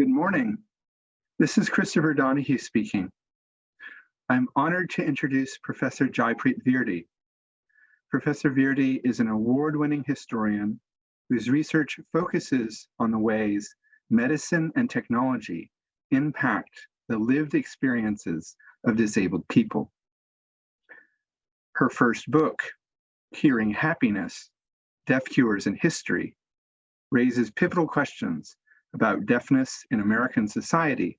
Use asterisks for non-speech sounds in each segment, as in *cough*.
Good morning. This is Christopher Donahue speaking. I'm honored to introduce Professor Jaipreet Virdi. Professor Virdi is an award-winning historian whose research focuses on the ways medicine and technology impact the lived experiences of disabled people. Her first book, Hearing Happiness, Deaf Cures in History, raises pivotal questions about deafness in American society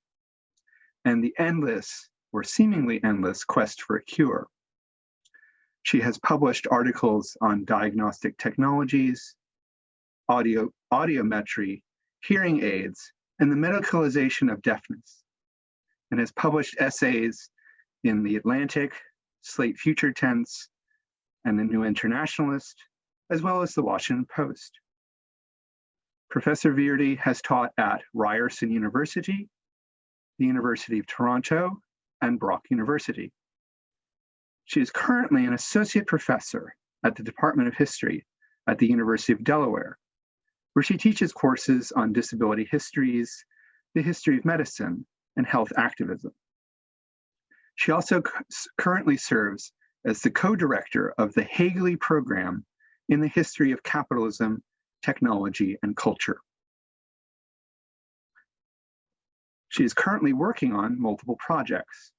and the endless or seemingly endless quest for a cure. She has published articles on diagnostic technologies, audio, audiometry, hearing aids, and the medicalization of deafness, and has published essays in The Atlantic, Slate Future Tense, and the New Internationalist, as well as the Washington Post. Professor Virdi has taught at Ryerson University, the University of Toronto, and Brock University. She is currently an associate professor at the Department of History at the University of Delaware, where she teaches courses on disability histories, the history of medicine, and health activism. She also currently serves as the co-director of the Hagley Program in the History of Capitalism, Technology, and Culture. She is currently working on multiple projects.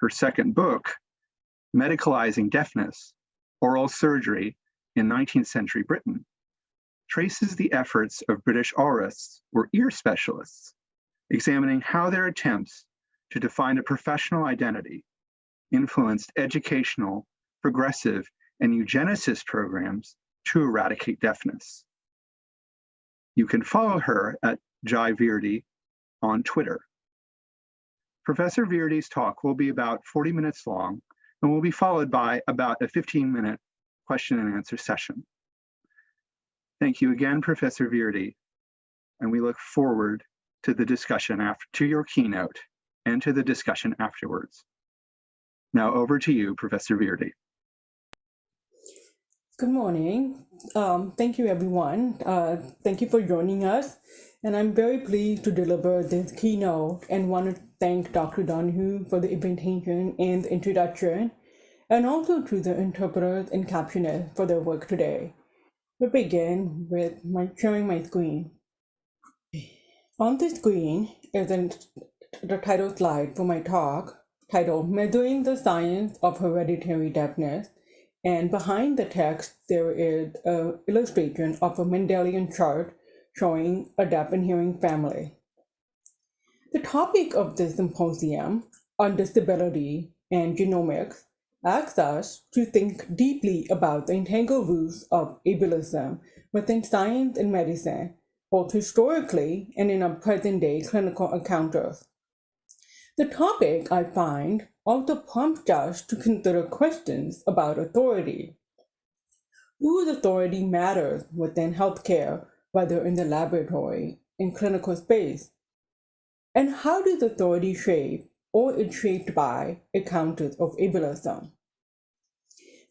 Her second book, Medicalizing Deafness, Aural Surgery in 19th Century Britain, traces the efforts of British aurists or ear specialists, examining how their attempts to define a professional identity influenced educational, progressive, and eugenicist programs to eradicate deafness. You can follow her at Jai Virdi on Twitter. Professor Virdi's talk will be about 40 minutes long and will be followed by about a 15 minute question and answer session. Thank you again, Professor Virdi, and we look forward to the discussion after to your keynote and to the discussion afterwards. Now over to you, Professor Virdi. Good morning. Um, thank you, everyone. Uh, thank you for joining us. And I'm very pleased to deliver this keynote and want to thank Dr. Donahue for the invitation and the introduction, and also to the interpreters and captioners for their work today. We begin with my sharing my screen. On the screen is an, the title slide for my talk titled Measuring the Science of Hereditary Deafness. And behind the text, there is an illustration of a Mendelian chart showing a deaf and hearing family. The topic of this symposium on disability and genomics asks us to think deeply about the entangled roots of ableism within science and medicine, both historically and in our present day clinical encounters. The topic, I find, also prompts us to consider questions about authority. Whose authority matters within healthcare, whether in the laboratory, in clinical space? And how does authority shape or is shaped by encounters of ableism?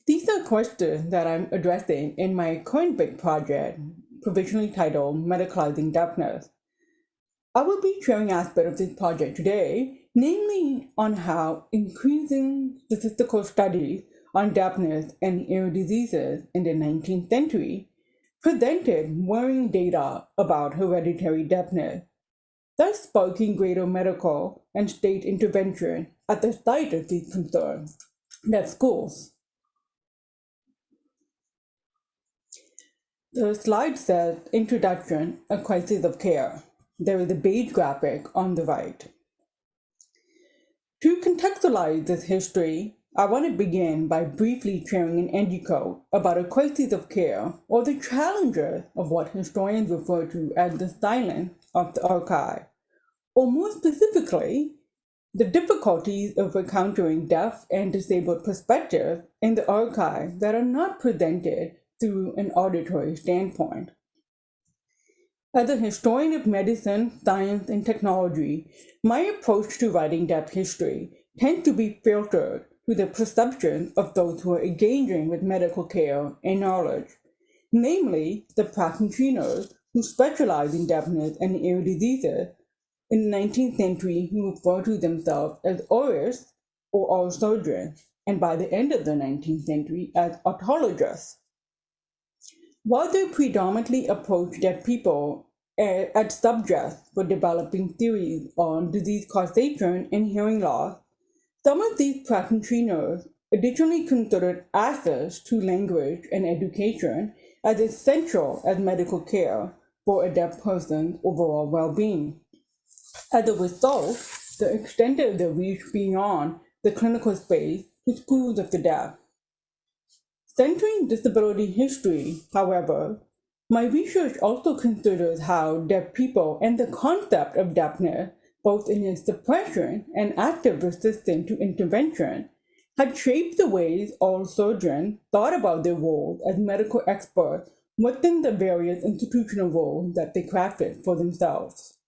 These are questions that I'm addressing in my current big project, provisionally titled Medicalizing Deafness. I will be sharing aspects of this project today, namely on how increasing statistical studies on deafness and ear diseases in the 19th century presented worrying data about hereditary deafness thus sparking greater medical and state intervention at the site of these concerns, that schools. The slide says Introduction, a Crisis of Care. There is a beige graphic on the right. To contextualize this history, I want to begin by briefly sharing an anecdote about a crisis of care or the challenges of what historians refer to as the silence of the archive, or more specifically, the difficulties of encountering deaf and disabled perspectives in the archive that are not presented through an auditory standpoint. As a historian of medicine, science, and technology, my approach to writing deaf history tends to be filtered through the perception of those who are engaging with medical care and knowledge, namely the practitioners who specialize in deafness and ear diseases, in the 19th century who referred to themselves as aurists or aural surgeons, and by the end of the 19th century as otologists. While they predominantly approached deaf people as subjects for developing theories on disease causation and hearing loss, some of these practitioners additionally considered access to language and education as essential as medical care for a deaf person's overall well-being. As a result, they extended their reach beyond the clinical space to schools of the deaf. Centering disability history, however, my research also considers how deaf people and the concept of deafness, both in its suppression and active resistance to intervention, had shaped the ways aural surgeons thought about their roles as medical experts within the various institutional roles that they crafted for themselves.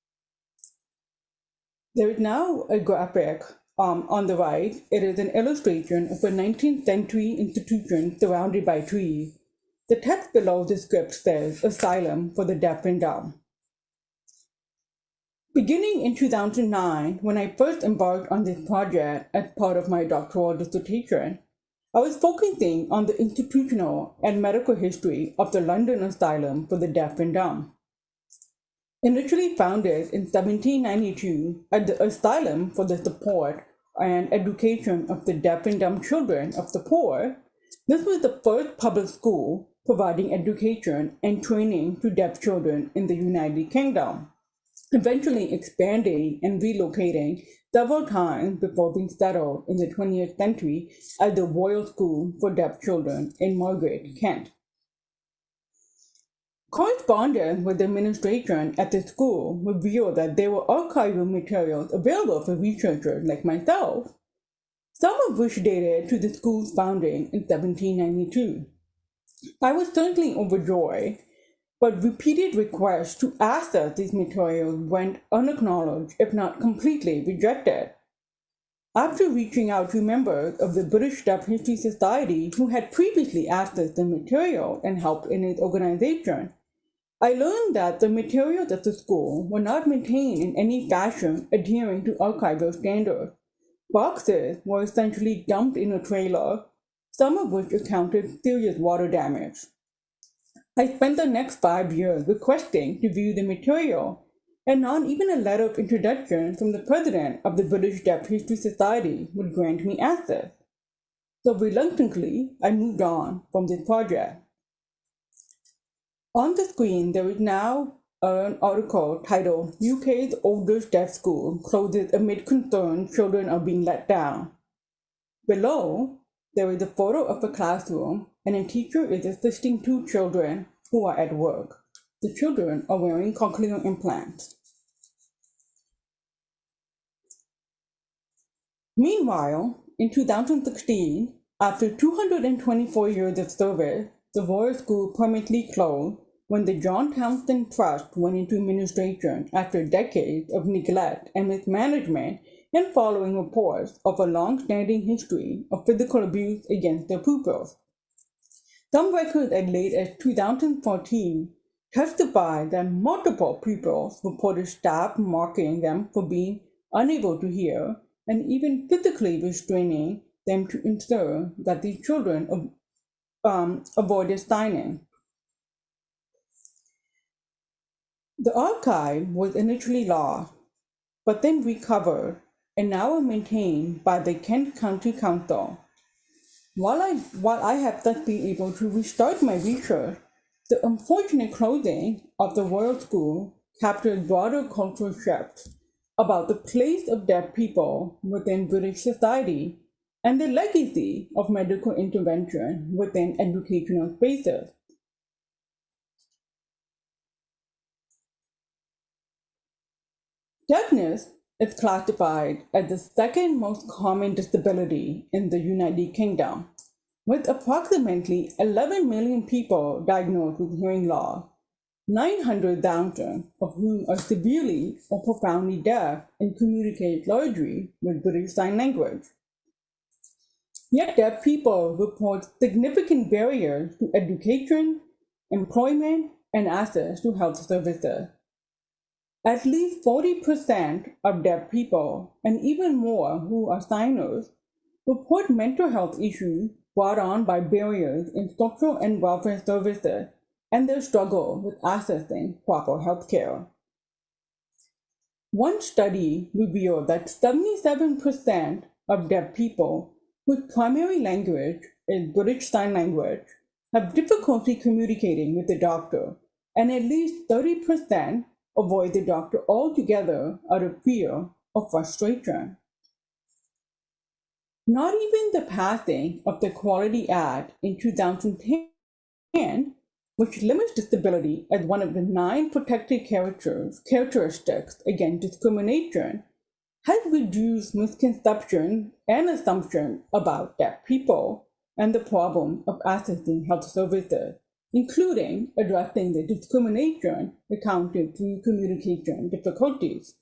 There is now a graphic um, on the right. It is an illustration of a 19th century institution surrounded by trees the text below the script says Asylum for the Deaf and Dumb. Beginning in 2009, when I first embarked on this project as part of my doctoral dissertation, I was focusing on the institutional and medical history of the London Asylum for the Deaf and Dumb. Initially founded in 1792 as the Asylum for the Support and Education of the Deaf and Dumb Children of the Poor, this was the first public school providing education and training to deaf children in the United Kingdom, eventually expanding and relocating several times before being settled in the 20th century at the Royal School for Deaf Children in Margate, Kent. Correspondence with the administration at the school revealed that there were archival materials available for researchers like myself, some of which dated to the school's founding in 1792. I was certainly overjoyed, but repeated requests to access these materials went unacknowledged, if not completely rejected. After reaching out to members of the British Deaf History Society who had previously accessed the material and helped in its organization, I learned that the materials at the school were not maintained in any fashion adhering to archival standards. Boxes were essentially dumped in a trailer some of which accounted serious water damage. I spent the next five years requesting to view the material, and not even a letter of introduction from the president of the British Deaf History Society would grant me access. So reluctantly, I moved on from this project. On the screen, there is now an article titled UK's oldest deaf school closes amid concern children are being let down. Below, there is a photo of a classroom and a teacher is assisting two children who are at work. The children are wearing cochlear implants. Meanwhile, in 2016, after 224 years of service, the Royal School permanently closed when the John Townsend Trust went into administration after decades of neglect and mismanagement and following reports of a long-standing history of physical abuse against their pupils. Some records as late as 2014 testify that multiple pupils reported staff marking them for being unable to hear and even physically restraining them to ensure that the children um, avoided signing. The archive was initially lost, but then recovered and now are maintained by the Kent County Council. While I, while I have thus been able to restart my research, the unfortunate closing of the Royal School captured broader cultural shifts about the place of deaf people within British society and the legacy of medical intervention within educational spaces. Deafness is classified as the second most common disability in the United Kingdom, with approximately 11 million people diagnosed with hearing loss, 900,000 of whom are severely or profoundly deaf and communicate largely with British Sign Language. Yet deaf people report significant barriers to education, employment, and access to health services. At least 40% of deaf people, and even more who are signers, report mental health issues brought on by barriers in social and welfare services and their struggle with accessing proper health care. One study revealed that 77% of deaf people whose primary language is British Sign Language have difficulty communicating with the doctor, and at least 30% avoid the doctor altogether out of fear or frustration. Not even the passing of the Equality Act in 2010, which limits disability as one of the nine protected characteristics against discrimination, has reduced misconceptions and assumptions about deaf people and the problem of accessing health services, including addressing the discrimination encountered through communication difficulties.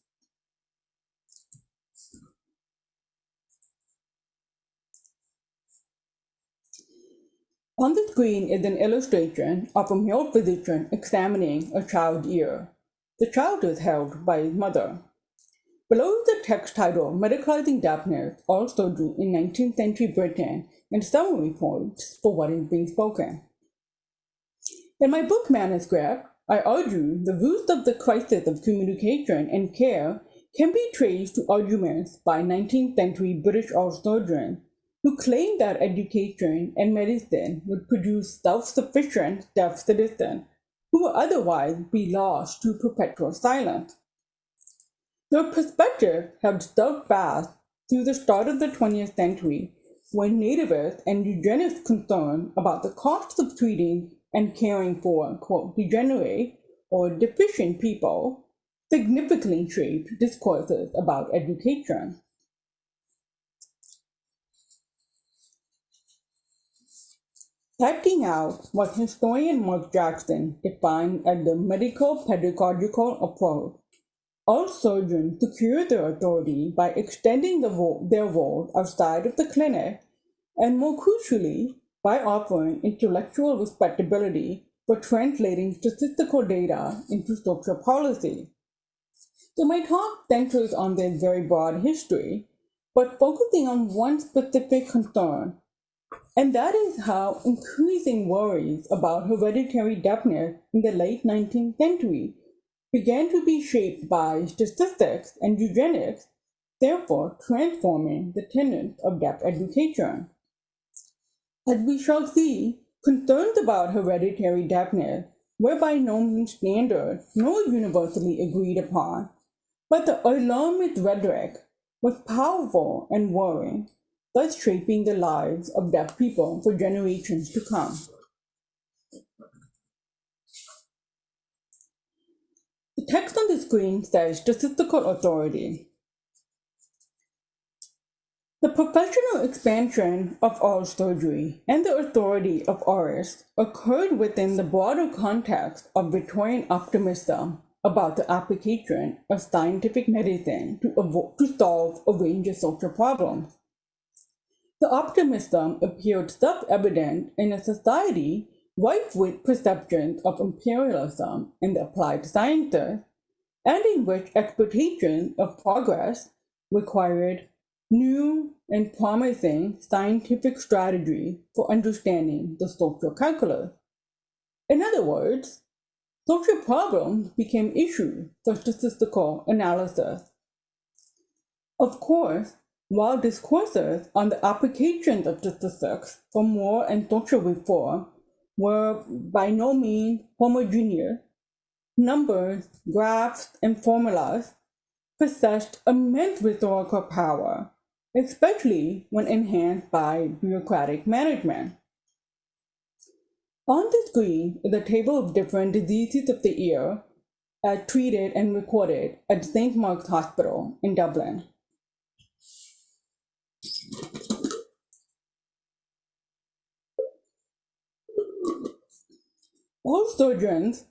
On the screen is an illustration of a male physician examining a child's ear. The child is held by his mother. Below is the text title Medicalizing Deafness, Aural Surgery in 19th Century Britain, and summary points for what is being spoken. In my book manuscript, I argue the roots of the crisis of communication and care can be traced to arguments by 19th century British aural surgeons who claimed that education and medicine would produce self-sufficient deaf citizens who would otherwise be lost to perpetual silence. Their perspective held steadfast through the start of the 20th century when nativists and eugenics concern about the costs of treating and caring for, quote, degenerate or deficient people significantly shaped discourses about education. Setting out what historian Mark Jackson defined as the medical pedagogical approach, aural surgeons secure their authority by extending the vo- their role outside of the clinic, and more crucially, by offering intellectual respectability for translating statistical data into social policy. So my talk centers on this very broad history, but focusing on one specific concern and that is how increasing worries about hereditary deafness in the late 19th century began to be shaped by statistics and eugenics, therefore transforming the tenets of deaf education. As we shall see, concerns about hereditary deafness were by no means standard nor universally agreed upon, but the alarmist rhetoric was powerful and worrying thus shaping the lives of deaf people for generations to come. Text on the screen says statistical authority. The professional expansion of aural surgery and the authority of aurists occurred within the broader context of Victorian optimism about the application of scientific medicine to, to solve a range of social problems. The optimism appeared self-evident in a society rife with perceptions of imperialism in the applied sciences, and in which expectations of progress required new and promising scientific strategy for understanding the social calculus. In other words, social problems became issues for statistical analysis. Of course, while discourses on the applications of statistics for moral and social reform were by no means homogeneous, numbers, graphs, and formulas possessed immense rhetorical power, especially when enhanced by bureaucratic management. On the screen is a table of different diseases of the ear as treated and recorded at St. Mark's Hospital in Dublin. Aural surgeons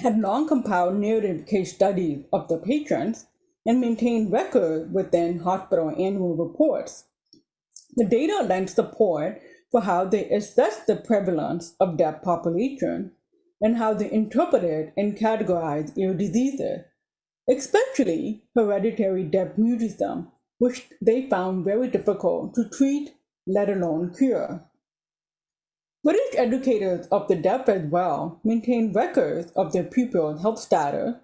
had long compiled narrative case studies of the patients and maintained records within hospital annual reports. The data lent support for how they assessed the prevalence of deaf population and how they interpreted and categorized ear diseases, especially hereditary deaf mutism, which they found very difficult to treat, let alone cure. British educators of the deaf as well maintain records of their pupils' health status,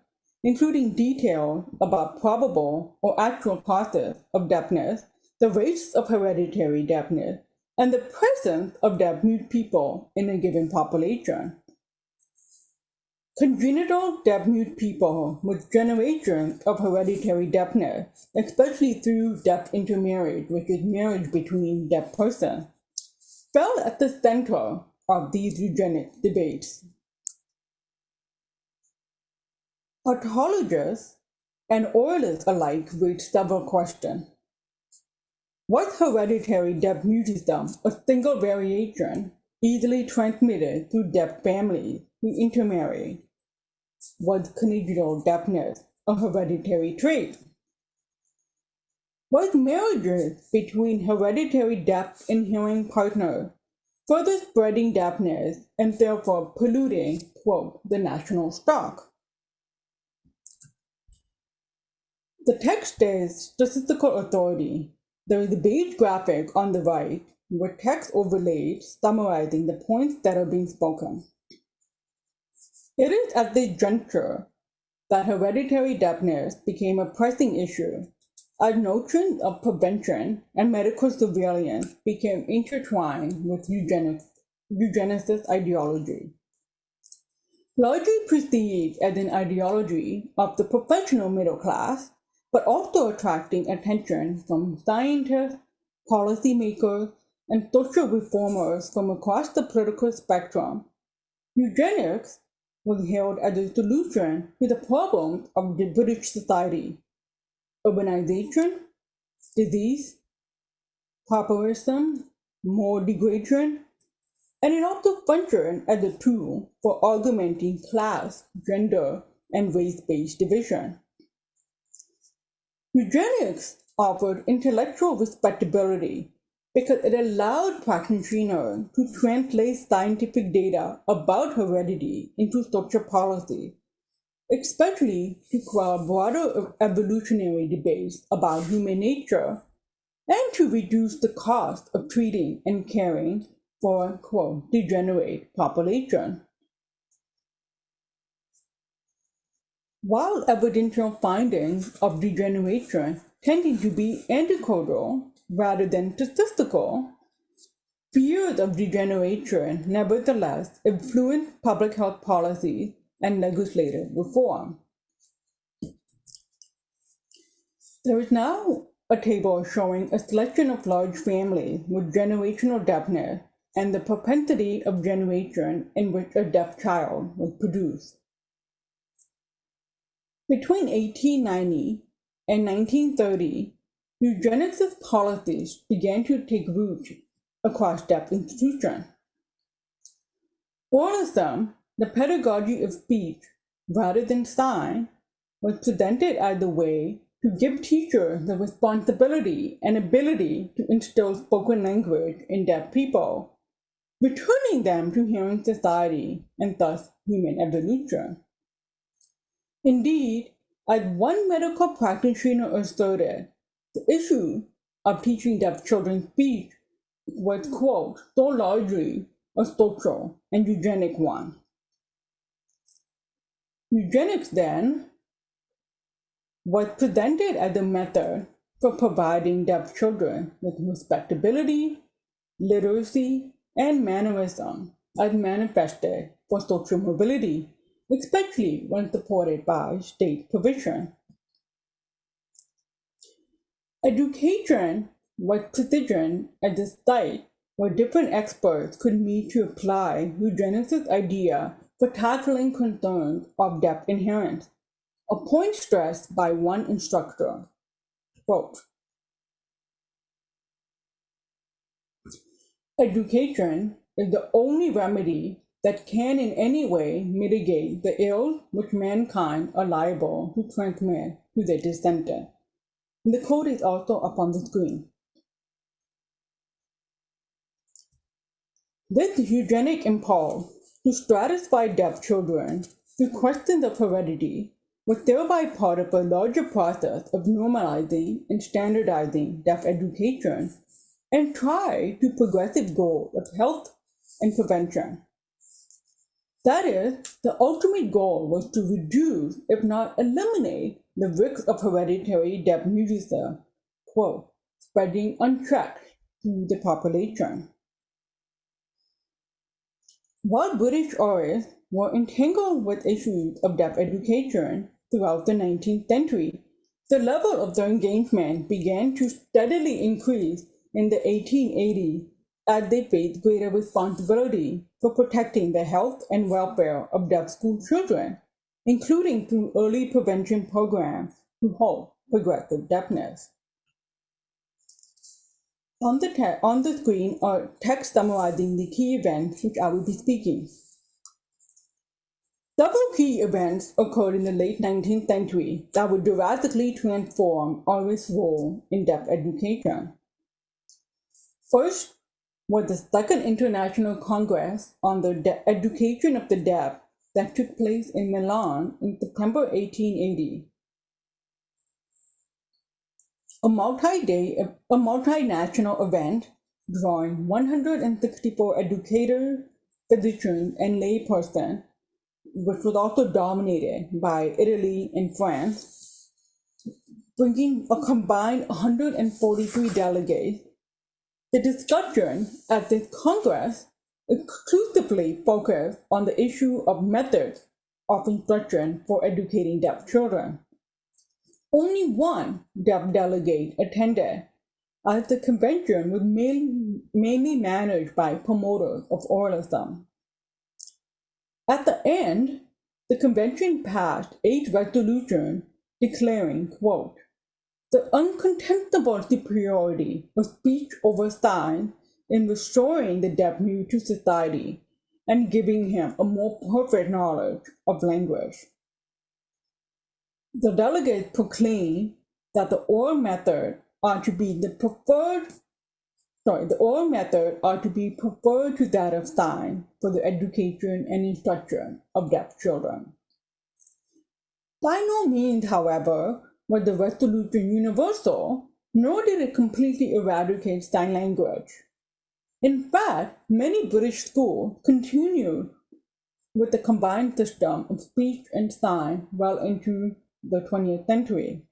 including details about probable or actual causes of deafness, the rates of hereditary deafness, and the presence of deaf mute people in a given population. Congenital deaf-mute people with generations of hereditary deafness, especially through deaf intermarriage, which is marriage between deaf persons, fell at the center of these eugenic debates. Otologists and oralists alike raised several questions. Was hereditary deaf mutism a single variation easily transmitted through deaf families who intermarried? Was congenital deafness a hereditary trait? Was marriages between hereditary deaf and hearing partners further spreading deafness and therefore polluting, quote, the national stock? The text is statistical authority. There is a beige graphic on the right with text overlaid summarizing the points that are being spoken. It is at this juncture that hereditary deafness became a pressing issue as notion of prevention and medical surveillance became intertwined with eugenics, eugenicist ideology. Largely perceived as an ideology of the professional middle class, but also attracting attention from scientists, policymakers, and social reformers from across the political spectrum. Eugenics was hailed as a solution to the problems of the British society. Urbanization, disease, pauperism, more degradation, and it also functioned as a tool for augmenting class, gender, and race-based division. Eugenics offered intellectual respectability because it allowed practitioners to translate scientific data about heredity into social policy, especially to quell broader evolutionary debates about human nature and to reduce the cost of treating and caring for quote degenerate population. While evidential findings of degeneration tending to be anecdotal rather than statistical, fears of degeneration nevertheless influence public health policy and legislative reform. There is now a table showing a selection of large families with generational deafness and the propensity of generation in which a deaf child was produced. Between 1890 and 1930, eugenicist policies began to take root across deaf institutions. Oralism, the pedagogy of speech rather than sign, was presented as a way to give teachers the responsibility and ability to instill spoken language in deaf people, returning them to human society and thus human evolution. Indeed, as one medical practitioner asserted, the issue of teaching deaf children speech was, quote, so largely a social and eugenic one. Eugenics then was presented as a method for providing deaf children with respectability, literacy, and mannerism as manifested for social mobility especially when supported by state provision. Education was positioned as a site where different experts could meet to apply eugenicist idea for tackling concerns of deaf inherence, a point stressed by one instructor. Quote, Education is the only remedy that can in any way mitigate the ills which mankind are liable to transmit to their descendants. The code is also up on the screen. This eugenic impulse to stratify deaf children through question of heredity was thereby part of a larger process of normalizing and standardizing deaf education and tried to progressive goal of health and prevention. That is, the ultimate goal was to reduce, if not eliminate, the risk of hereditary deaf mutism, quote, spreading unchecked through the population. While British aurists were entangled with issues of deaf education throughout the 19th century, the level of their engagement began to steadily increase in the 1880s as they faced greater responsibility for protecting the health and welfare of deaf school children, including through early prevention programs to halt progressive deafness. On the, on the screen are text summarizing the key events which I will be speaking. Several key events occurred in the late 19th century that would drastically transform Irish role in deaf education. First was the Second International Congress on the De Education of the Deaf that took place in Milan in September 1880. A multi-day, a multinational event drawing 164 educators, physicians, and laypersons, which was also dominated by Italy and France, bringing a combined 143 delegates the discussion at this Congress exclusively focused on the issue of methods of instruction for educating deaf children. Only one deaf delegate attended, as the convention was mainly, mainly managed by promoters of oralism. At the end, the convention passed eight resolutions declaring, quote, the uncontestable superiority of speech over sign in restoring the deaf mute to society and giving him a more perfect knowledge of language. The delegates proclaimed that the oral method are to be the preferred sorry, the oral method are to be preferred to that of sign for the education and instruction of deaf children. By no means, however, was the resolution universal, nor did it completely eradicate sign language. In fact, many British schools continued with the combined system of speech and sign well into the 20th century.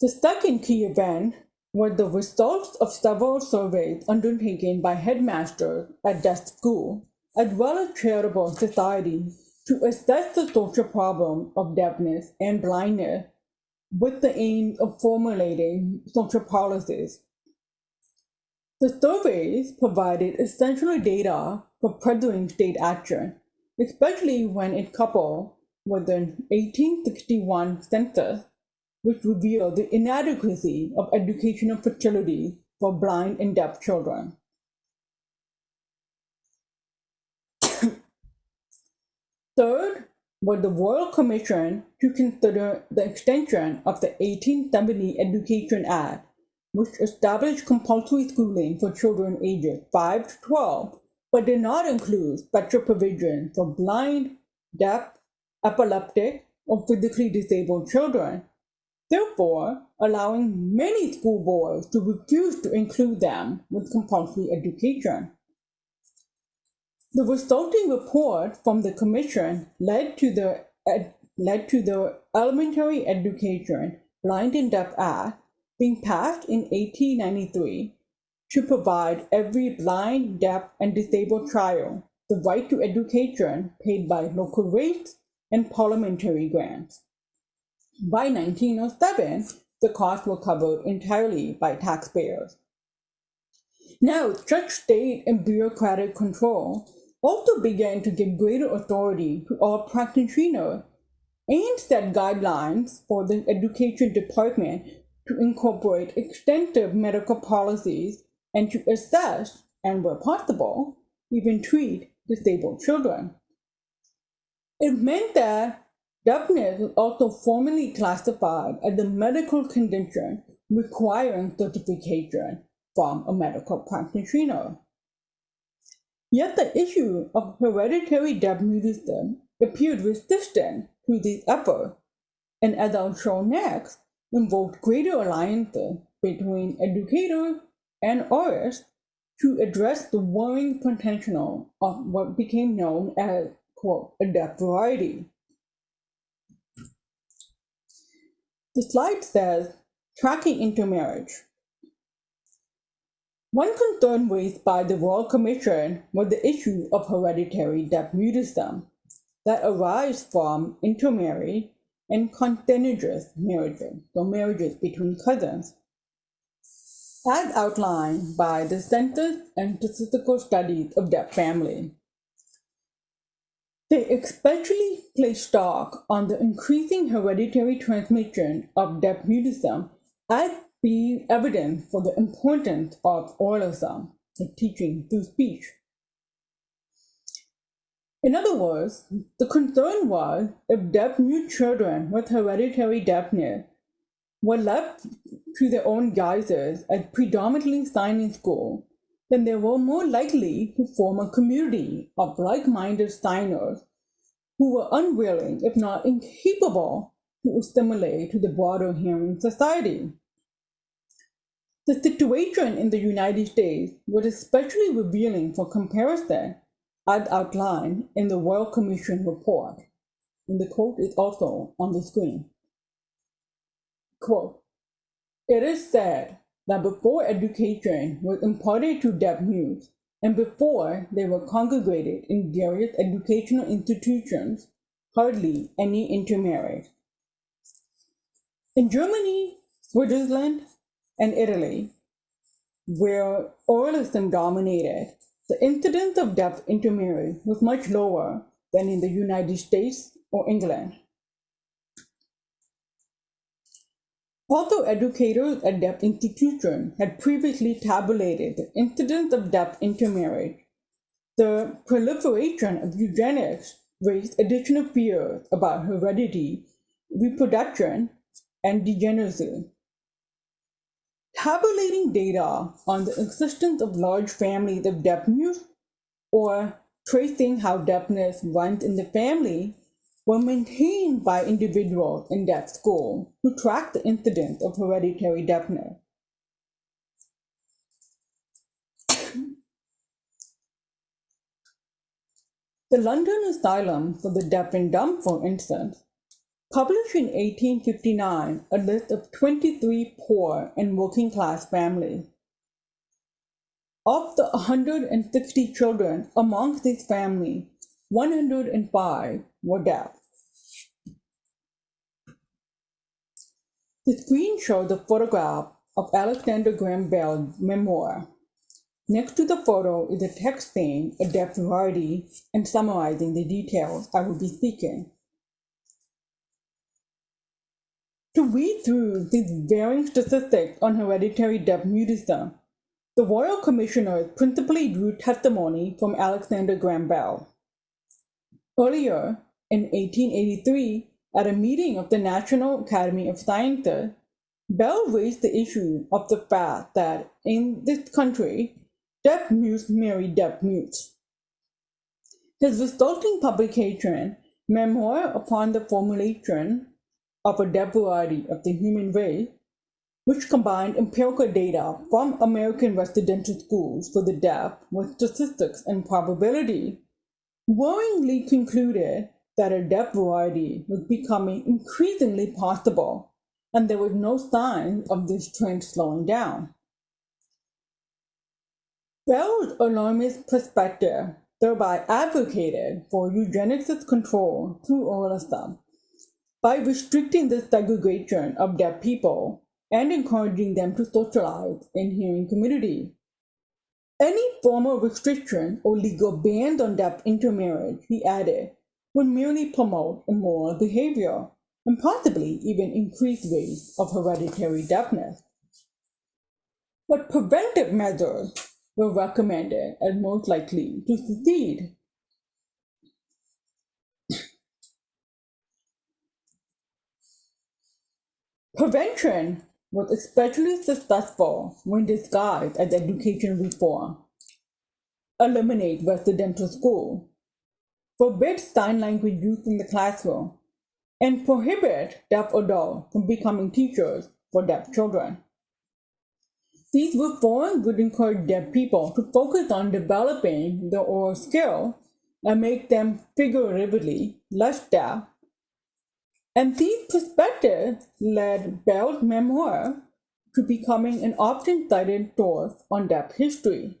The second key event were the results of several surveys undertaken by headmasters at deaf school, as well as charitable societies to assess the social problem of deafness and blindness with the aim of formulating social policies. The surveys provided essential data for pursuing state action, especially when it coupled with the 1861 census, which revealed the inadequacy of educational fertility for blind and deaf children. *coughs* Third was the Royal Commission to consider the extension of the 1870 Education Act, which established compulsory schooling for children ages 5 to 12, but did not include special provision for blind, deaf, epileptic, or physically disabled children, therefore allowing many school boards to refuse to include them with compulsory education. The resulting report from the commission led to the led to the Elementary Education Blind and Deaf Act being passed in 1893 to provide every blind, deaf, and disabled child the right to education paid by local rates and parliamentary grants. By 1907, the costs were covered entirely by taxpayers. Now, such state and bureaucratic control also began to give greater authority to all practitioners and set guidelines for the education department to incorporate extensive medical policies and to assess and where possible even treat disabled children. It meant that deafness was also formally classified as a medical condition requiring certification from a medical practitioner. Yet the issue of hereditary deaf mutism appeared resistant to these efforts, and as I'll show next, invoked greater alliances between educators and aurists to address the worrying potential of what became known as, quote, a deaf variety. The slide says, tracking intermarriage. One concern raised by the Royal Commission was the issue of hereditary deaf mutism that arise from intermarriage and consanguineous marriages, so marriages between cousins. As outlined by the Census and Statistical Studies of Deaf Family. They especially place stock on the increasing hereditary transmission of deaf mutism as being evidence for the importance of oralism, the teaching through speech. In other words, the concern was if deaf mute children with hereditary deafness were left to their own guises as predominantly signing school, then they were more likely to form a community of like-minded signers who were unwilling, if not incapable, to assimilate to the broader hearing society. The situation in the United States was especially revealing for comparison as outlined in the Royal Commission report. And the quote is also on the screen. Quote, it is said that before education was imparted to deaf mutes, and before they were congregated in various educational institutions, hardly any intermarried. In Germany, Switzerland, and Italy, where oralism dominated, the incidence of deaf intermarriage was much lower than in the United States or England. Although educators at deaf institutions had previously tabulated the incidence of deaf intermarriage, the proliferation of eugenics raised additional fears about heredity, reproduction, and degeneracy. Tabulating data on the existence of large families of deaf youth or tracing how deafness runs in the family were maintained by individuals in deaf school who tracked the incidence of hereditary deafness. The London Asylum for the Deaf and Dumb, for instance, published in 1859 a list of 23 poor and working class families. Of the 160 children amongst these families, 105 were deaf. The screen shows a photograph of Alexander Graham Bell's memoir. Next to the photo is a text saying a deaf variety and summarizing the details I will be speaking. To read through these varying statistics on hereditary deaf mutism, the Royal Commissioners principally drew testimony from Alexander Graham Bell. Earlier, in 1883, at a meeting of the National Academy of Sciences, Bell raised the issue of the fact that in this country, deaf mutes marry deaf mutes. His resulting publication, Memoir upon the Formulation of a Deaf Variety of the Human Race, which combined empirical data from American residential schools for the deaf with statistics and probability, worryingly concluded that a deaf variety was becoming increasingly possible, and there was no sign of this trend slowing down. Bell's alarmist perspective thereby advocated for eugenicist control through oralism by restricting the segregation of deaf people and encouraging them to socialize in hearing community. Any formal restriction or legal ban on deaf intermarriage, he added, would merely promote immoral behavior and possibly even increase rates of hereditary deafness. But preventive measures were recommended as most likely to succeed. Prevention was especially successful when disguised as education reform. eliminate residential school, forbid sign language use in the classroom, and prohibit deaf adults from becoming teachers for deaf children. These reforms would encourage deaf people to focus on developing their oral skill and make them figuratively less deaf. And these perspectives led Bell's memoir to becoming an often cited source on deaf history.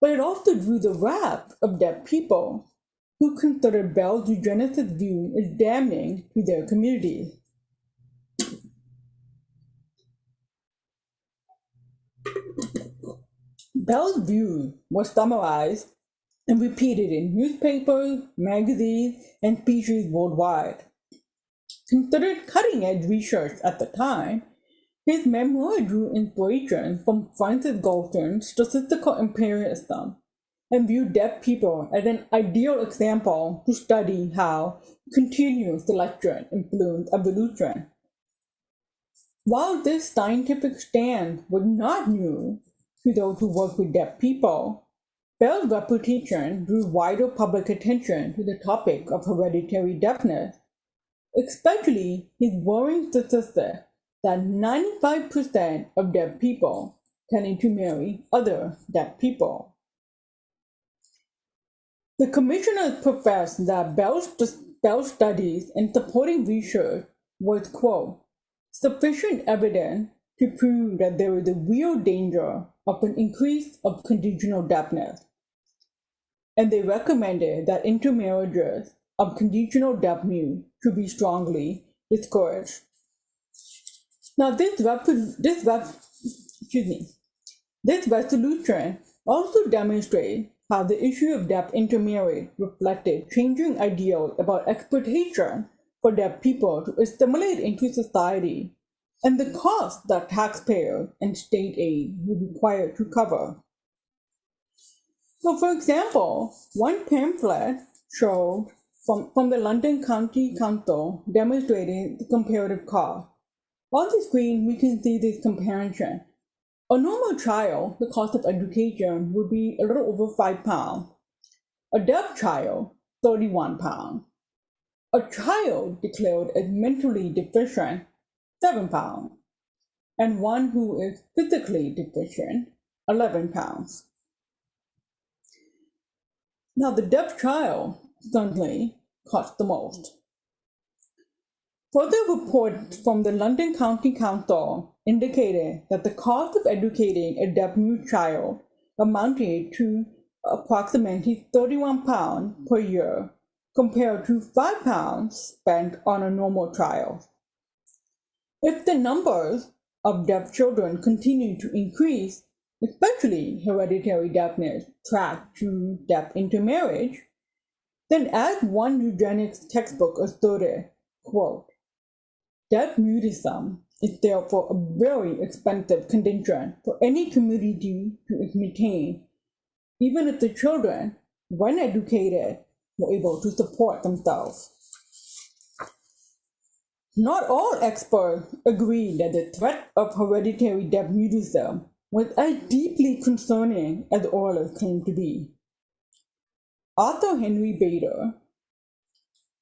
But it also drew the wrath of deaf people who considered Bell's eugenicist view as damning to their community. Bell's view was summarized and repeated in newspapers, magazines, and speeches worldwide. Considered cutting edge research at the time, his memoir drew inspiration from Francis Galton's statistical imperialism and viewed deaf people as an ideal example to study how continuous selection influenced evolution. While this scientific stand was not new to those who work with deaf people, Bell's reputation drew wider public attention to the topic of hereditary deafness, especially his worrying statistic that 95% of deaf people tending to marry other deaf people. The commissioners professed that Bell's, Bell's studies and supporting research was, quote, sufficient evidence to prove that there is a real danger of an increase of congenital deafness. And they recommended that intermarriages of congenital deaf mute should be strongly discouraged. Now this this excuse me, this resolution also demonstrates how the issue of deaf intermarriage reflected changing ideals about exploitation for deaf people to assimilate into society and the cost that taxpayers and state aid would require to cover. So for example, one pamphlet showed from, from the London County Council demonstrating the comparative cost on the screen, we can see this comparison. A normal child, the cost of education would be a little over five pounds. A deaf child, 31 pounds. A child declared as mentally deficient, seven pounds. And one who is physically deficient, 11 pounds. Now the deaf child certainly costs the most. Further reports from the London County Council indicated that the cost of educating a deaf mute child amounted to approximately 31 pounds per year compared to 5 pounds spent on a normal child. If the numbers of deaf children continue to increase, especially hereditary deafness tracked to deaf intermarriage, then as one eugenics textbook asserted, quote, Deaf mutism is therefore a very expensive condition for any community to maintain, even if the children, when educated, were able to support themselves. Not all experts agree that the threat of hereditary deaf mutism was as deeply concerning as the authors claim to be. Arthur Henry Bader,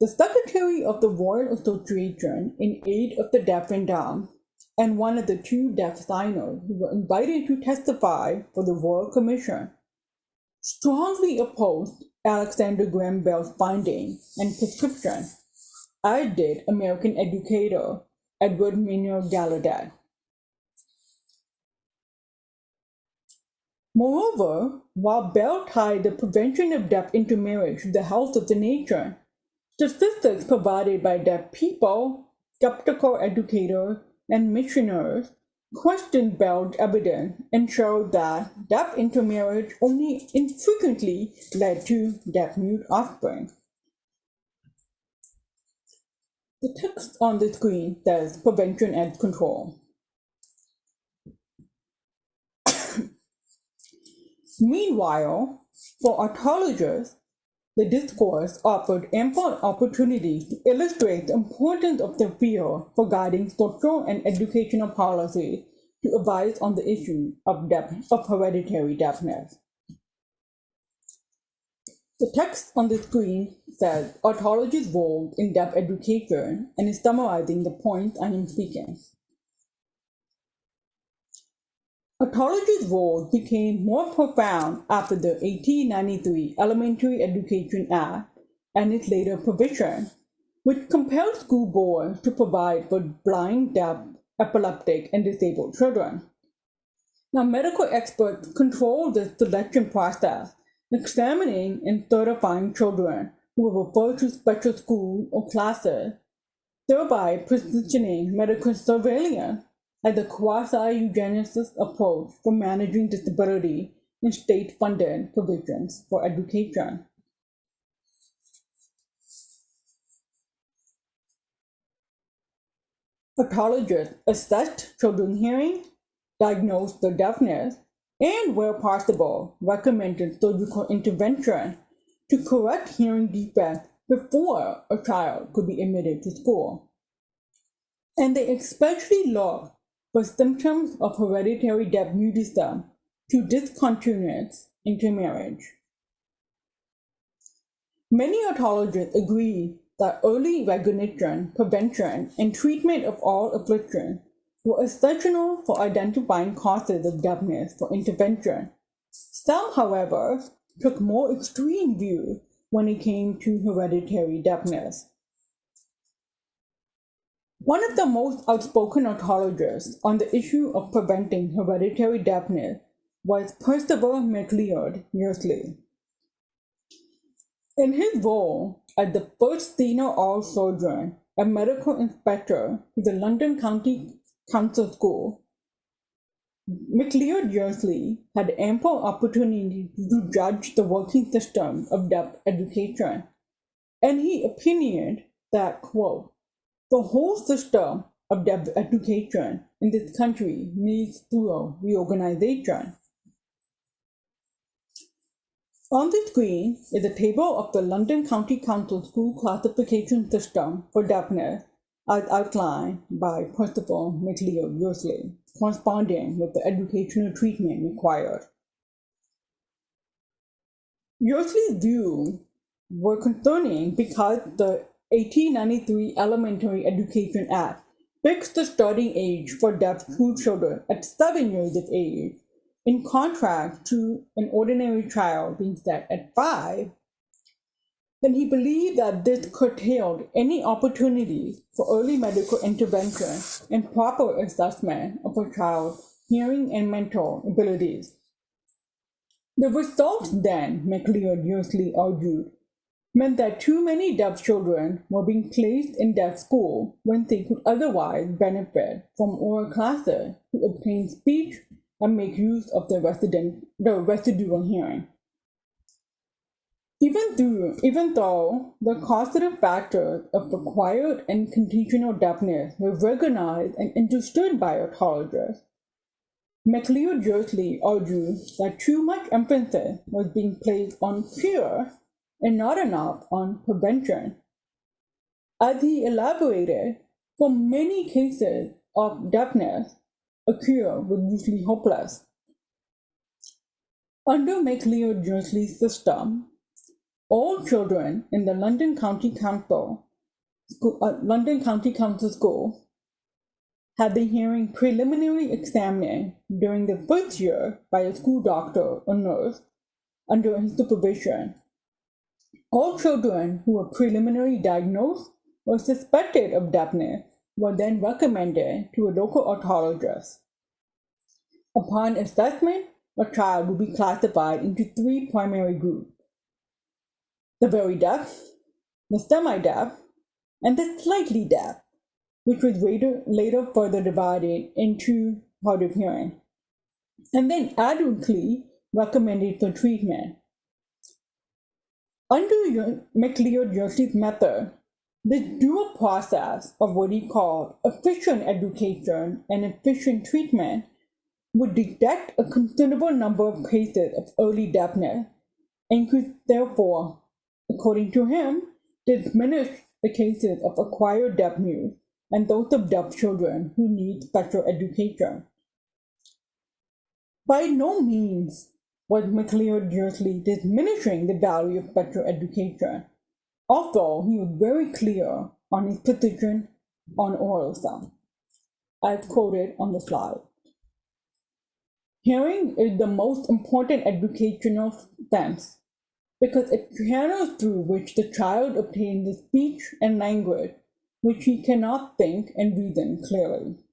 the Secretary of the Royal Association in aid of the deaf and dumb, and one of the two deaf signers who were invited to testify for the Royal Commission, strongly opposed Alexander Graham Bell's finding and prescription, as did American educator Edward Minor Gallaudet. Moreover, while Bell tied the prevention of deaf intermarriage to the health of the nation, The statistics provided by deaf people, skeptical educators, and missionaries questioned Bell's evidence and showed that deaf intermarriage only infrequently led to deaf mute offspring. The text on the screen says prevention and control. *coughs* Meanwhile, for otologists, the discourse offered ample opportunity to illustrate the importance of the field for guiding social and educational policy to advise on the issue of, deaf, of hereditary deafness. The text on the screen says Otology's role in deaf education and is summarizing the points I am speaking. Otology's role became more profound after the 1893 Elementary Education Act and its later provision, which compelled school boards to provide for blind, deaf, epileptic, and disabled children. Now, medical experts control the selection process, examining and certifying children who were referred to special schools or classes, thereby positioning medical surveillance as a quasi-eugenicist approach for managing disability in state-funded provisions for education. Pathologists assessed children's hearing, diagnosed their deafness, and where possible, recommended surgical intervention to correct hearing defects before a child could be admitted to school. And they especially looked for symptoms of hereditary deaf mutism to discontinuance intermarriage. Many otologists agree that early recognition, prevention, and treatment of all afflictions were essential for identifying causes of deafness for intervention. Some, however, took more extreme views when it came to hereditary deafness. One of the most outspoken otologists on the issue of preventing hereditary deafness was Percival McLeod Yearsley. In his role as the first senior aural surgeon and medical inspector to the London County Council School, McLeod Yearsley had ample opportunity to judge the working system of deaf education, and he opinionated that, quote, the whole system of education in this country needs thorough reorganization. On the screen is a table of the London County Council school classification system for deafness as outlined by Percival McLeod Yearsley, corresponding with the educational treatment required. Yearsley's views were concerning because the 1893 Elementary Education Act fixed the starting age for deaf school children at seven years of age, in contrast to an ordinary child being set at five. Then he believed that this curtailed any opportunity for early medical intervention and proper assessment of a child's hearing and mental abilities. The results then, McLeod Yearsley argued, meant that too many deaf children were being placed in deaf school when they could otherwise benefit from oral classes to obtain speech and make use of their, resident, their residual hearing. Even, through, even though the causative factors of acquired and congenital deafness were recognized and understood by otologists, McLeod Yearsley argued that too much emphasis was being placed on cure and not enough on prevention. As he elaborated, for many cases of deafness, a cure was usually hopeless. Under McLeod Yearsley's system, all children in the London County Council, school, uh, London County Council School had the hearing preliminary examined during the first year by a school doctor or nurse under his supervision all children who were preliminarily diagnosed or suspected of deafness were then recommended to a local otologist. Upon assessment, a child would be classified into three primary groups the very deaf, the semi deaf, and the slightly deaf, which was later, later further divided into hard of hearing, and then adultly recommended for treatment. Under McLeod-Yearsley's method, the dual process of what he called efficient education and efficient treatment would detect a considerable number of cases of early deafness and could therefore, according to him, diminish the cases of acquired deafness and those of deaf children who need special education. By no means was McLeod Yearsley diminishing the value of better education, although he was very clear on his position on oral oralism, as quoted on the slide. Hearing is the most important educational sense because it channels through which the child obtains the speech and language which he cannot think and reason clearly.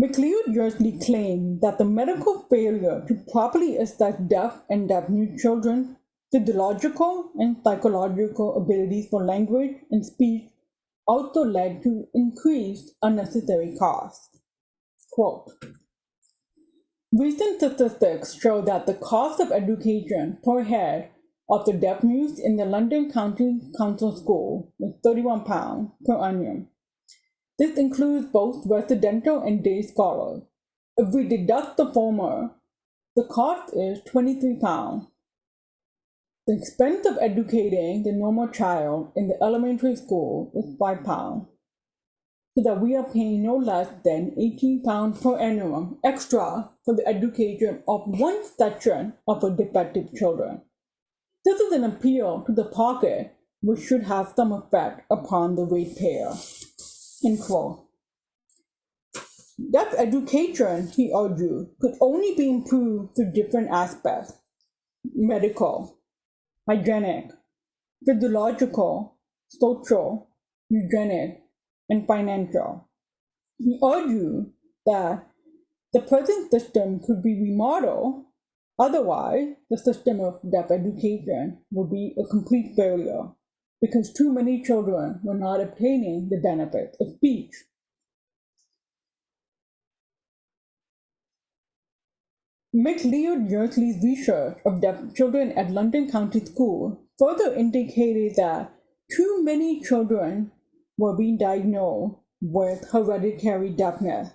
McLeod Yearsley claimed that the medical failure to properly assess deaf and deaf-mute children's physiological and psychological abilities for language and speech also led to increased unnecessary costs. Quote, Recent statistics show that the cost of education per head of the deaf mute in the London County Council School is £31 per annum. This includes both residential and day scholars. If we deduct the former, the cost is £23. The expense of educating the normal child in the elementary school is £5 so that we are paying no less than 18 pounds per annum extra for the education of one section of our defective children. This is an appeal to the pocket which should have some effect upon the ratepayer. End quote. That education, he argued, could only be improved through different aspects medical, hygienic, physiological, social, eugenic, and financial. He argued that the present system could be remodeled, otherwise, the system of deaf education would be a complete failure because too many children were not obtaining the benefit of speech. McLeod Yearsley's research of deaf children at London County School further indicated that too many children were being diagnosed with hereditary deafness,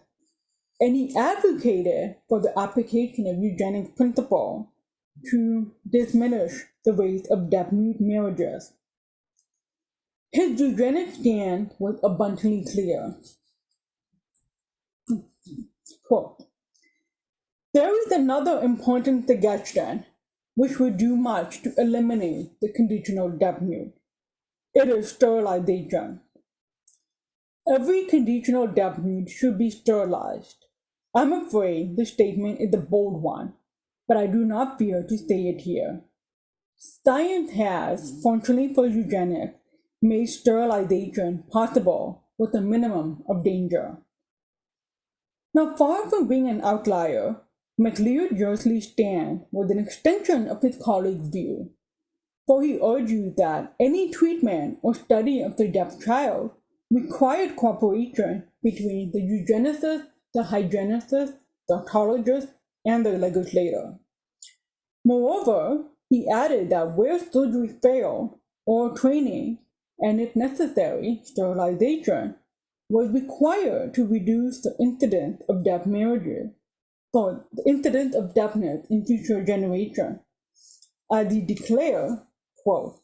and he advocated for the application of eugenic principle to diminish the rate of deaf-mute marriages. His eugenics stand was abundantly clear. Quote, there is another important suggestion which would do much to eliminate the congenital deaf-mute. It is sterilization. Every congenital deaf-mute should be sterilized. I'm afraid the statement is a bold one, but I do not fear to say it here. Science has, fortunately for eugenics, made sterilization possible with a minimum of danger. Now, far from being an outlier, McLeod Yearsley's stand was an extension of his colleague's view, for he argued that any treatment or study of the deaf child required cooperation between the eugenicist, the hygienicist, the otologist, and the legislator. Moreover, he added that where surgery failed, or training, and if necessary, sterilization, was required to reduce the incidence of deaf marriages, or the incidence of deafness in future generations. As he declared, quote,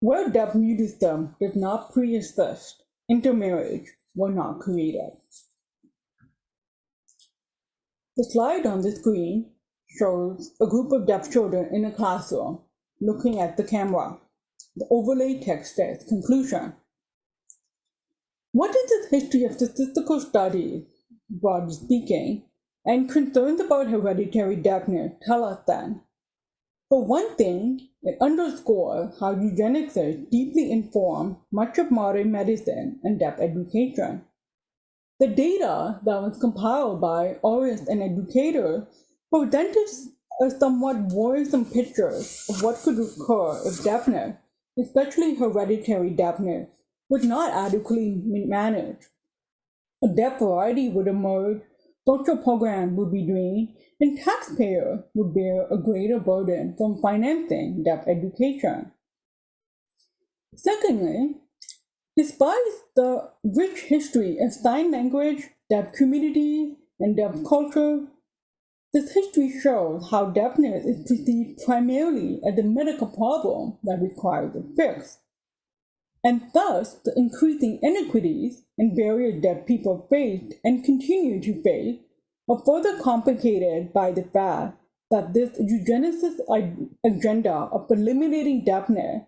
where deaf mutism did not pre-exist, intermarriage were not created. The slide on the screen shows a group of deaf children in a classroom looking at the camera. The overlay text says conclusion. What is the history of statistical studies, broadly speaking, and concerns about hereditary deafness tell us then? For one thing, it underscores how eugenics has deeply informed much of modern medicine and deaf education. The data that was compiled by aurists and educators presented a somewhat worrisome picture of what could occur if deafness, especially hereditary deafness, was not adequately managed. A deaf variety would emerge, social programs would be drained, and taxpayers would bear a greater burden from financing deaf education. Secondly, despite the rich history of sign language, deaf community, and deaf culture, this history shows how deafness is perceived primarily uh, as a medical problem that requires a fix. And thus, the increasing inequities and barriers deaf people faced and continue to face are further complicated by the fact that this eugenicist agenda of eliminating deafness,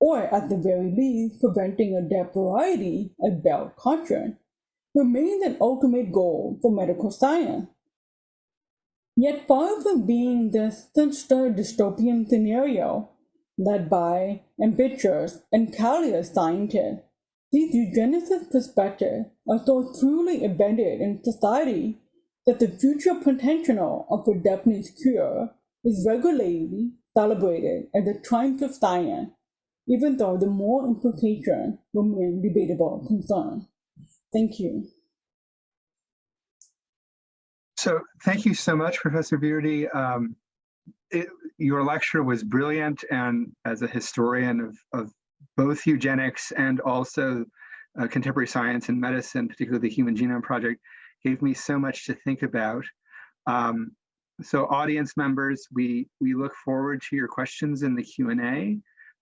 or at the very least, preventing a deaf variety, a bell contract, remains an ultimate goal for medical science. Yet far from being the sinister dystopian scenario led by ambitious and callous scientists, these eugenicist perspectives are so truly embedded in society that the future potential of a deafness cure is regularly celebrated as a triumph of science, even though the more implications remain debatable concern. Thank you. So thank you so much, Professor Virdi. Um, it, your lecture was brilliant, and as a historian of, of both eugenics and also uh, contemporary science and medicine, particularly the Human Genome Project, gave me so much to think about. Um, so audience members, we, we look forward to your questions in the Q&A.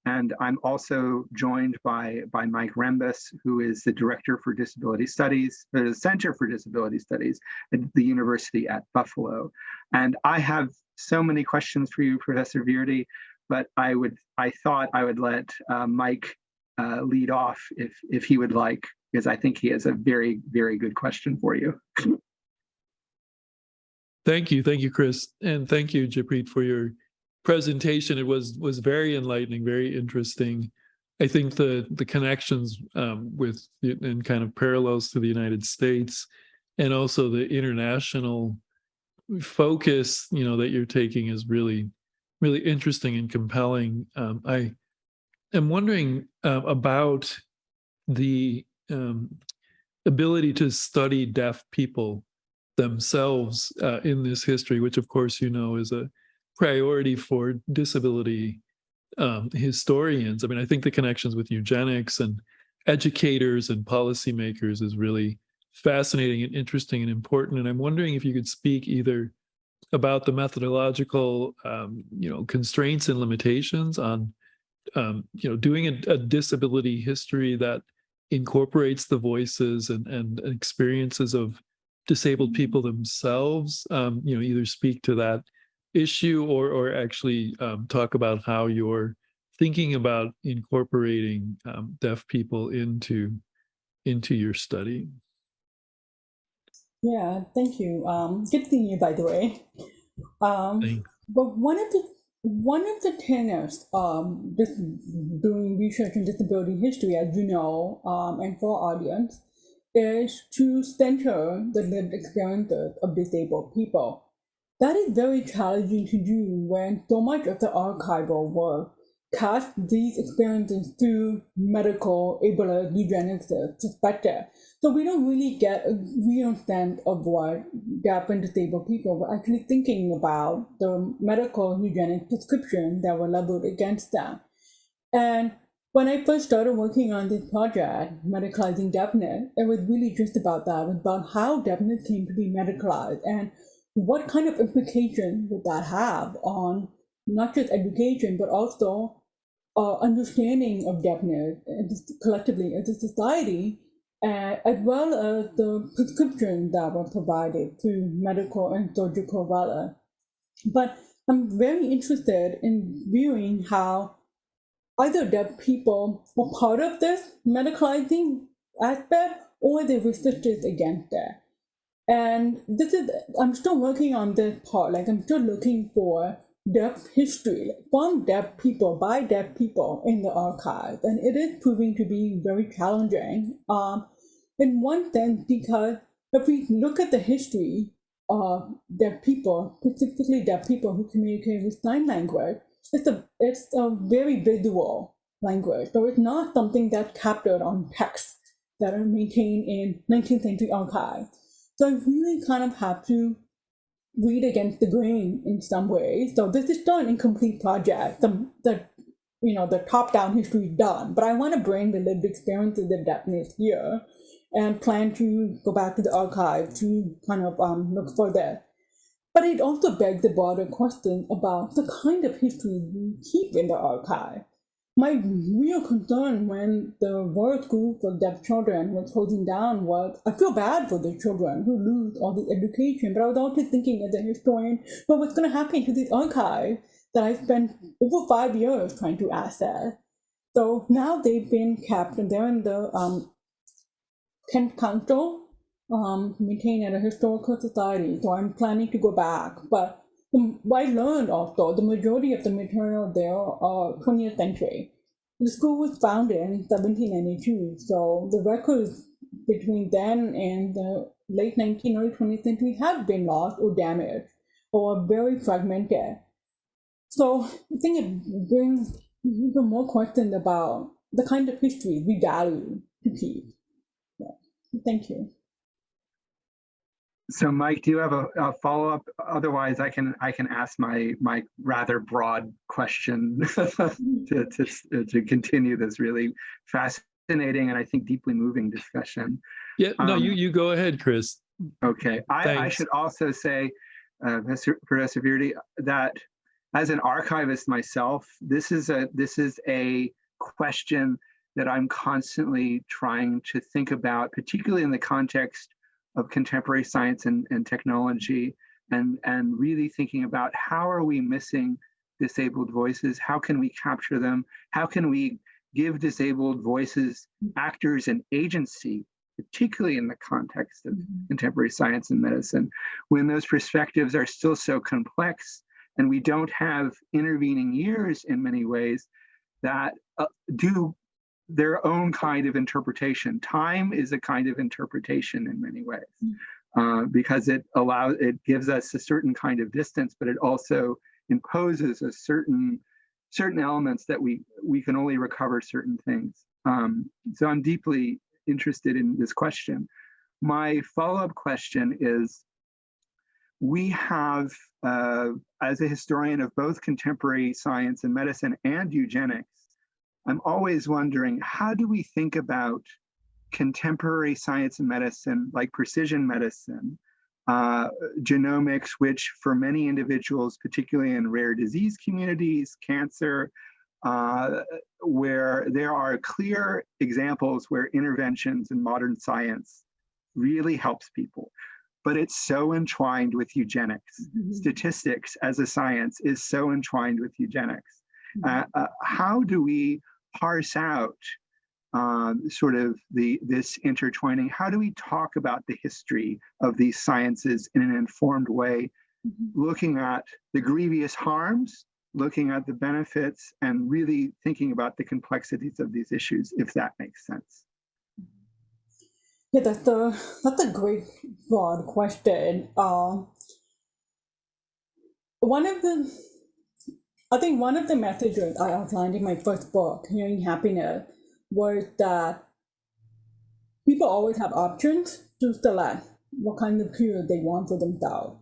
And I'm also joined by, by Mike Rembis, who is the Director for Disability Studies, the Center for Disability Studies at the University at Buffalo. And I have so many questions for you, Professor Virdi, but I would I thought I would let uh, Mike uh, lead off if if he would like because I think he has a very, very good question for you. Thank you. Thank you, Chris. And thank you, Jaipreet, for your presentation. It was was very enlightening, very interesting. I think the the connections um, with and kind of parallels to the United States and also the international focus, you know, that you're taking is really, really interesting and compelling. Um, I am wondering uh, about the um, ability to study deaf people themselves uh, in this history, which of course you know is a priority for disability um, historians. I mean, I think the connections with eugenics and educators and policymakers is really fascinating and interesting and important. And I'm wondering if you could speak either about the methodological, um, you know, constraints and limitations on, um, you know, doing a, a disability history that incorporates the voices and, and experiences of disabled people themselves, um, you know, either speak to that issue or, or actually um, talk about how you're thinking about incorporating um, deaf people into, into your study. Yeah, thank you. Um, good seeing you, by the way. Um, but one of the one of the tenets um, this, doing research in disability history, as you know, um, and for our audience, is to center the lived experiences of disabled people. That is very challenging to do when so much of the archival work cast these experiences through medical ableist eugenics perspective. So we don't really get a real sense of what deaf and disabled people were actually thinking about the medical eugenic prescription that were leveled against them. And when I first started working on this project, medicalizing deafness, it was really just about that, about how deafness came to be medicalized and what kind of implication would that have on not just education, but also uh, understanding of deafness collectively as a society uh, as well as the prescriptions that were provided to medical and surgical valor. But I'm very interested in viewing how either deaf people were part of this medicalizing aspect or they resisted against it. And this is, I'm still working on this part, like I'm still looking for deaf history from deaf people by deaf people in the archive. And it is proving to be very challenging um, in one sense because if we look at the history of deaf people specifically deaf people who communicate with sign language it's a it's a very visual language so it's not something that's captured on text that are maintained in 19th century archives so i really kind of have to read against the grain in some ways. So this is still an incomplete project. The, the you know the top-down history is done, but I want to bring the lived experiences of deafness here, and plan to go back to the archive to kind of um, look for that. But it also begs the broader question about the kind of history we keep in the archive. My real concern when the world school for deaf children was closing down was I feel bad for the children who lose all the education, but I was also thinking as a historian, what's going to happen to this archive that I spent over five years trying to access? So now they've been kept, and they're in the um, Kent Council, um, maintained at a historical society. So I'm planning to go back, but Um, I learned also, the majority of the material there are 20th century. The school was founded in 1792, so the records between then and the late 19th or 20th century have been lost or damaged or very fragmented. So I think it brings even more questions about the kind of history we value to keep. Yeah. Thank you. So Mike, do you have a, a follow-up? Otherwise, I can I can ask my my rather broad question *laughs* to, to, to continue this really fascinating and I think deeply moving discussion. Yeah, no, Um, you you go ahead, Chris. Okay, I, I should also say, uh, Professor Professor Virdi, that as an archivist myself, this is a this is a question that I'm constantly trying to think about, particularly in the context of contemporary science and, and technology, and and really thinking about how are we missing disabled voices? How can we capture them? How can we give disabled voices actors and agency, particularly in the context of contemporary science and medicine, when those perspectives are still so complex and we don't have intervening years in many ways that uh, do their own kind of interpretation. Time is a kind of interpretation in many ways uh, because it allows, it gives us a certain kind of distance, but it also imposes a certain certain elements that we we can only recover certain things. Um, so I'm deeply interested in this question. My follow-up question is, we have, uh, as a historian of both contemporary science and medicine and eugenics, I'm always wondering, how do we think about contemporary science and medicine, like precision medicine, uh, genomics, which for many individuals, particularly in rare disease communities, cancer, uh, where there are clear examples where interventions in modern science really helps people. But it's so entwined with eugenics. Statistics as a science is so entwined with eugenics. Uh, uh, how do we parse out um, sort of the this intertwining? How do we talk about the history of these sciences in an informed way, looking at the grievous harms, looking at the benefits, and really thinking about the complexities of these issues, if that makes sense? Yeah, that's a that's a great broad question. Uh, one of the, I think one of the messages I outlined in my first book, Hearing Happiness, was that people always have options to select what kind of cure they want for themselves.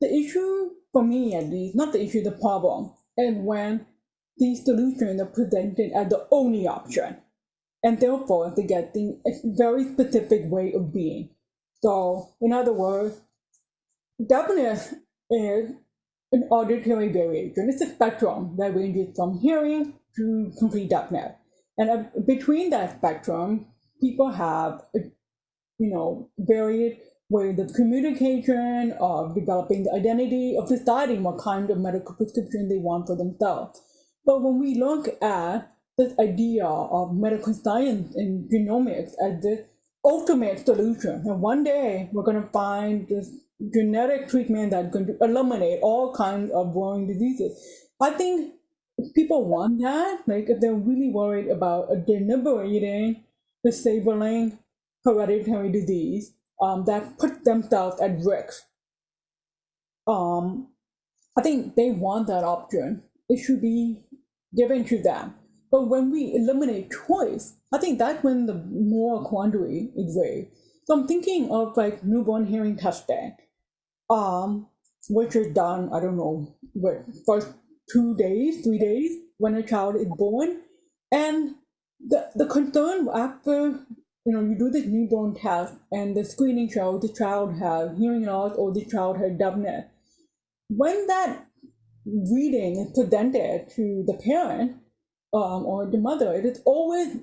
The issue, for me at least, not the issue, the problem, is when these solutions are presented as the only option and therefore they get the a very specific way of being. So, in other words, deafness is an auditory variation. It's a spectrum that ranges from hearing to complete deafness. And uh, between that spectrum, people have, uh, you know, varied ways of communication, of developing the identity, of deciding what kind of medical prescription they want for themselves. But when we look at this idea of medical science and genomics as the ultimate solution. And one day we're going to find this genetic treatment going to eliminate all kinds of growing diseases. I think people want that, like if they're really worried about deliberating, disabling hereditary disease um, that puts themselves at risk, um, I think they want that option. It should be given to them. But when we eliminate choice, I think that's when the moral quandary is raised. So I'm thinking of like newborn hearing testing, um, which is done, I don't know, what, first two days, three days when a child is born. And the, the concern after, you know, you do this newborn test and the screening shows the child has hearing loss or the child has deafness. When that reading is presented to the parent, um, or the mother, it is always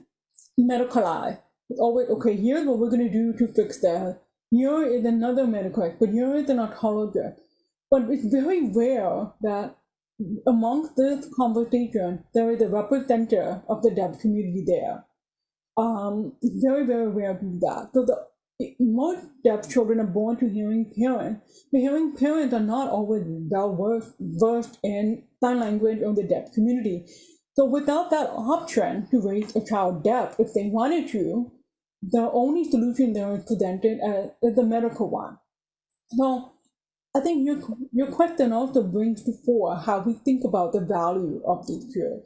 medicalized. It's always, okay, here's what we're going to do to fix that. Here is another medical expert. Here is an oncologist. But it's very rare that amongst this conversation, there is a representative of the deaf community there. Um, very, very rare to do that. So the most deaf children are born to hearing parents, but hearing parents are not always well versed in sign language or the deaf community. So without that option to raise a child deaf, if they wanted to, the only solution they there is presented as, uh, is the medical one. So I think your your question also brings to fore how we think about the value of these peers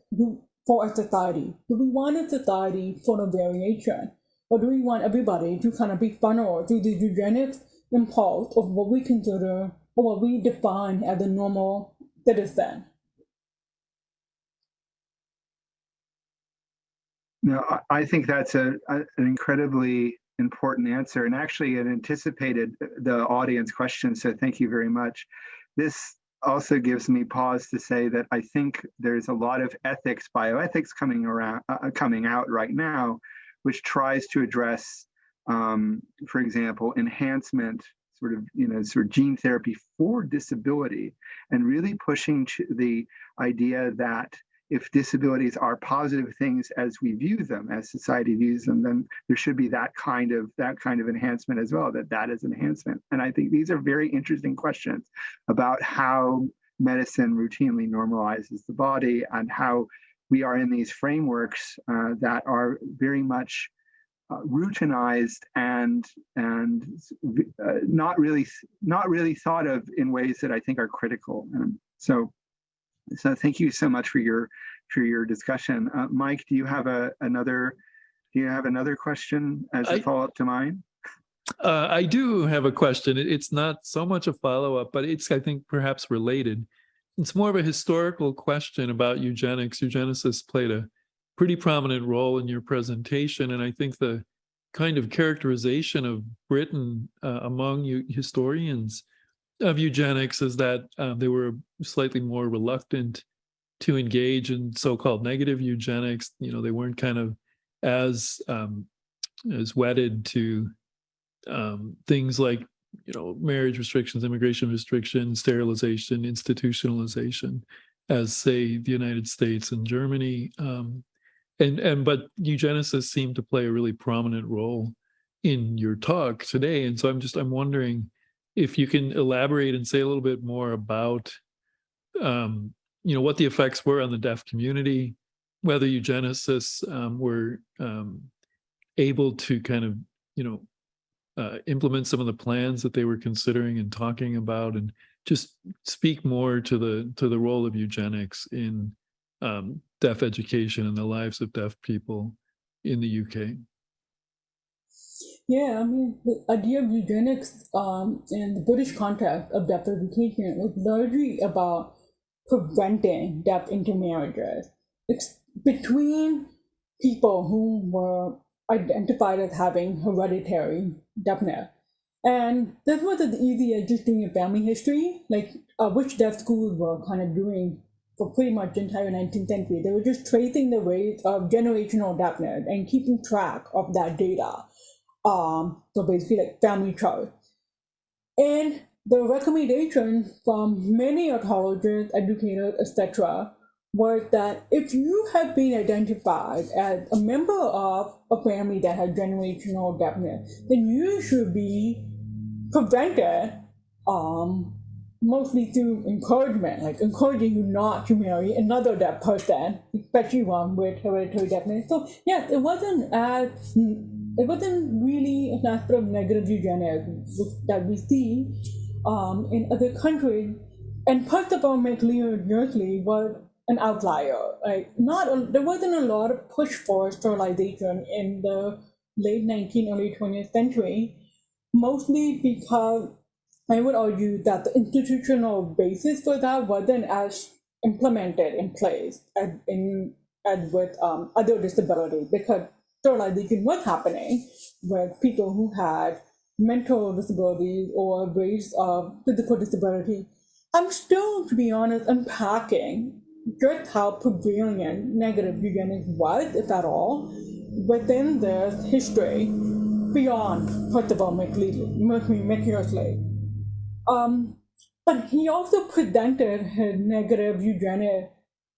for a society. Do we want a society full of variation? Or do we want everybody to kind of be funneled through the eugenics impulse of what we consider or what we define as a normal citizen? No, I- think that's a, a- an incredibly important answer and actually it anticipated the audience question. So thank you very much. This also gives me pause to say that I think there's a lot of ethics, bioethics coming around, uh, coming out right now, which tries to address, um, for example, enhancement, sort of, you know, sort of gene therapy for disability, and really pushing the idea that if disabilities are positive things as we view them, as society views them, then there should be that kind of that kind of enhancement as well. That that is enhancement, and I think these are very interesting questions about how medicine routinely normalizes the body and how we are in these frameworks uh, that are very much uh, routinized and and uh, not really not really thought of in ways that I think are critical. And so so thank you so much for your for your discussion. Uh, Mike, do you have a another do you have another question as a follow-up to mine? Uh, I do have a question. It's not so much a follow-up, but it's, I think, perhaps related. It's more of a historical question about eugenics. Eugenicists played a pretty prominent role in your presentation, and I think the kind of characterization of Britain uh, among you historians of eugenics is that um, they were slightly more reluctant to engage in so-called negative eugenics. You know, they weren't kind of as um, as wedded to um, things like you know marriage restrictions, immigration restrictions, sterilization, institutionalization, as say the United States and Germany. Um, and and but eugenicists seem to play a really prominent role in your talk today. And so I'm just I'm wondering if you can elaborate and say a little bit more about um, you know what the effects were on the deaf community whether eugenicists um, were um, able to kind of you know uh, implement some of the plans that they were considering and talking about and just speak more to the to the role of eugenics in um, deaf education and the lives of deaf people in the UK. Yeah, I mean, the idea of eugenics um, in the British context of deaf education was largely about preventing deaf intermarriages it's between people who were identified as having hereditary deafness. And this was as easy as just doing a family history, like uh, which deaf schools were kind of doing for pretty much the entire 19th century. They were just tracing the rate of generational deafness and keeping track of that data. Um, so basically like family chart. And the recommendation from many otologists, educators, etc., was that if you have been identified as a member of a family that has generational deafness, then you should be prevented um, mostly through encouragement, like encouraging you not to marry another deaf person, especially one with hereditary deafness. So yes, it wasn't as it wasn't really an aspect of negative eugenics that we see um, in other countries. And our McLeod Yearsley was an outlier. Like not a, there wasn't a lot of push for sterilization in the late 19th, early 20th century, mostly because I would argue that the institutional basis for that wasn't as implemented in place as in as with um, other disabilities because sterilization was happening with people who had mental disabilities or race of physical disability. I'm still, to be honest, unpacking just how prevalent negative eugenics was, if at all, within this history beyond Percival McCusley. Um, but he also presented his negative eugenics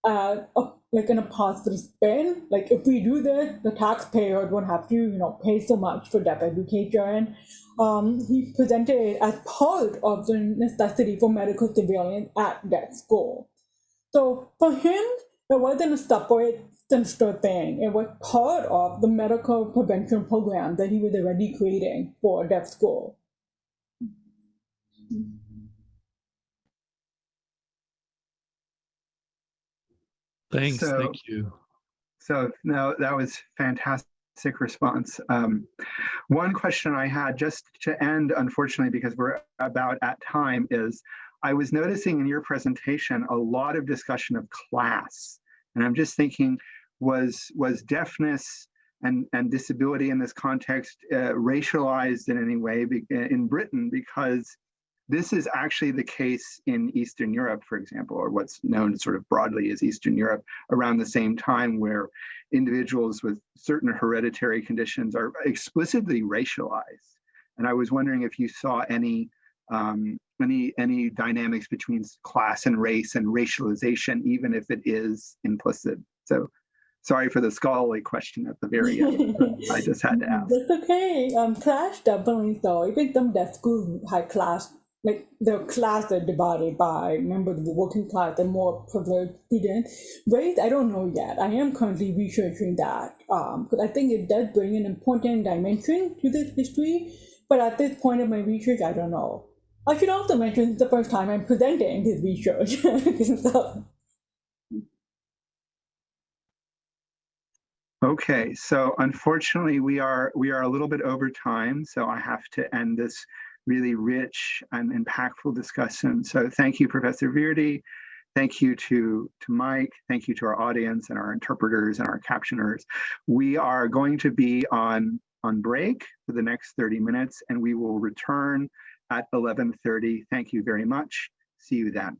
as a, like in a positive spin. Like if we do this, the taxpayer won't have to, you know, pay so much for deaf education. Um, he presented it as part of the necessity for medical surveillance at that school. So for him, it wasn't a separate sinister thing. It was part of the medical prevention program that he was already creating for deaf school. Thanks. So- thank you. So no, that was fantastic response. Um, one question I had just to end, unfortunately, because we're about at time, is I was noticing in your presentation a lot of discussion of class, and I'm just thinking, was was deafness and and disability in this context uh, racialized in any way in Britain because this is actually the case in Eastern Europe, for example, or what's known sort of broadly as Eastern Europe, around the same time where individuals with certain hereditary conditions are explicitly racialized. And I was wondering if you saw any um, any any dynamics between class and race and racialization, even if it is implicit. So sorry for the scholarly question at the very end. *laughs* I just had to ask. That's okay. Um, class definitely so. Even some deaf schools high class, like the class are divided by members of the working class and more privileged students. Race, I don't know yet. I am currently researching that um, because I think it does bring an important dimension to this history. But at this point of my research, I don't know. I should also mention it's the first time I'm presenting this research. so, *laughs* Okay, so unfortunately, we are we are a little bit over time, so I have to end this really rich and impactful discussion. So thank you, Professor Virdi. Thank you to, to Mike. Thank you to our audience and our interpreters and our captioners. We are going to be on, on break for the next 30 minutes, and we will return at 11.30. Thank you very much. See you then.